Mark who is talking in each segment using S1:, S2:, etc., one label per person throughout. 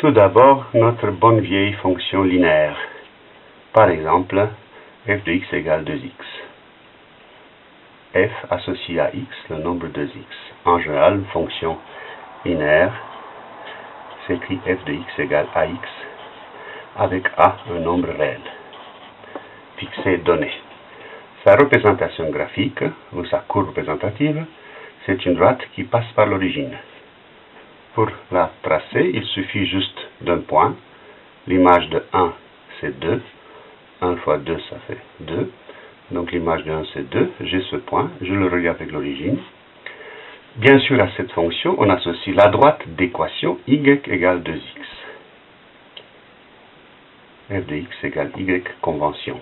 S1: Tout d'abord, notre bonne vieille fonction linéaire. Par exemple, f de x égale 2x. f associe à x le nombre de x. En général, une fonction linéaire s'écrit f de x égale ax avec a un nombre réel, fixé donné. Sa représentation graphique, ou sa courbe représentative, c'est une droite qui passe par l'origine. Pour la tracer, il suffit juste d'un point. L'image de 1, c'est 2. 1 fois 2, ça fait 2. Donc l'image de 1, c'est 2. J'ai ce point, je le regarde avec l'origine. Bien sûr, à cette fonction, on associe la droite d'équation y égale 2x. f de x égale y convention.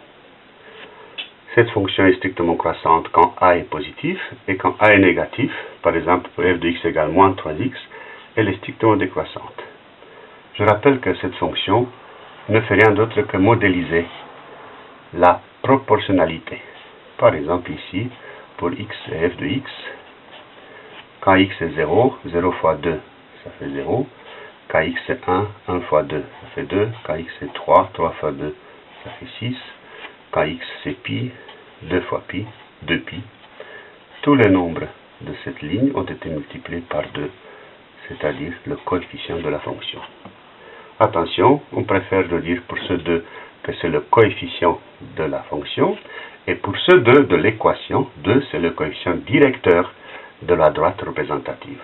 S1: Cette fonction est strictement croissante quand a est positif et quand a est négatif, par exemple f de x égale moins 3x, elle est strictement décroissante. Je rappelle que cette fonction ne fait rien d'autre que modéliser la proportionnalité. Par exemple ici, pour x et f de x, quand x est 0, 0 fois 2, ça fait 0. Quand x est 1, 1 fois 2, ça fait 2. Quand x est 3, 3 fois 2, ça fait 6. Quand x c'est pi, 2 fois pi, 2 pi. Tous les nombres de cette ligne ont été multipliés par 2 c'est-à-dire le coefficient de la fonction. Attention, on préfère dire pour ce 2 que c'est le coefficient de la fonction, et pour ce 2 de l'équation, 2 c'est le coefficient directeur de la droite représentative.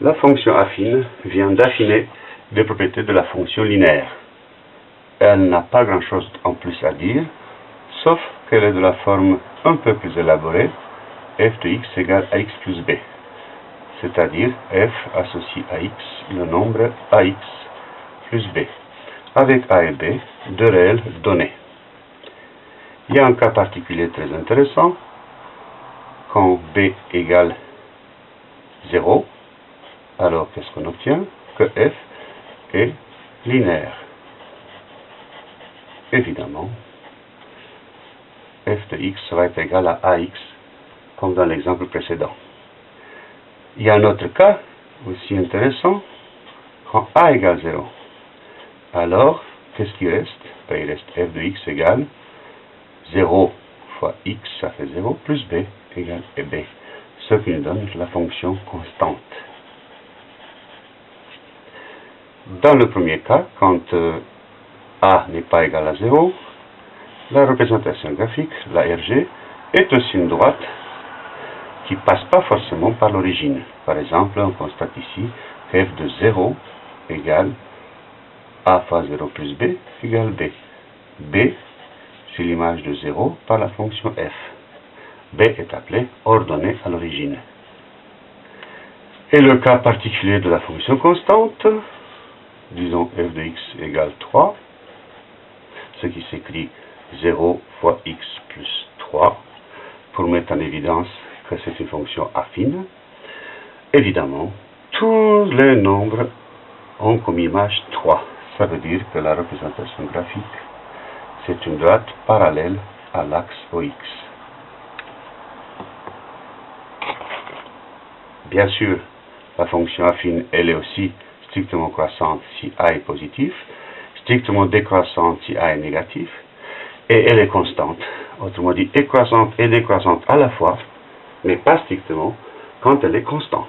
S1: La fonction affine vient d'affiner les propriétés de la fonction linéaire. Elle n'a pas grand-chose en plus à dire, sauf qu'elle est de la forme un peu plus élaborée, f de x égale à x plus b c'est-à-dire f associe à x le nombre ax plus b, avec a et b deux réels donnés. Il y a un cas particulier très intéressant, quand b égale 0, alors qu'est-ce qu'on obtient? Que f est linéaire. Évidemment, f de x être égal à ax, comme dans l'exemple précédent. Il y a un autre cas aussi intéressant, quand a égale 0. Alors, qu'est-ce qui reste? Ben, Il reste f de x égale 0 fois x, ça fait 0, plus b égale b, ce qui nous donne la fonction constante. Dans le premier cas, quand euh, a n'est pas égal à 0, la représentation graphique, la RG, est aussi une droite qui passe pas forcément par l'origine. Par exemple, on constate ici f de 0 égale a fois 0 plus b égale b. b, c'est l'image de 0 par la fonction f. b est appelé ordonnée à l'origine. Et le cas particulier de la fonction constante, disons f de x égale 3, ce qui s'écrit 0 fois x plus 3, pour mettre en évidence c'est une fonction affine, évidemment, tous les nombres ont comme image 3. Ça veut dire que la représentation graphique, c'est une droite parallèle à l'axe OX. Bien sûr, la fonction affine, elle est aussi strictement croissante si A est positif, strictement décroissante si A est négatif, et elle est constante. Autrement dit, croissante et décroissante à la fois, mais pas strictement quand elle est constante.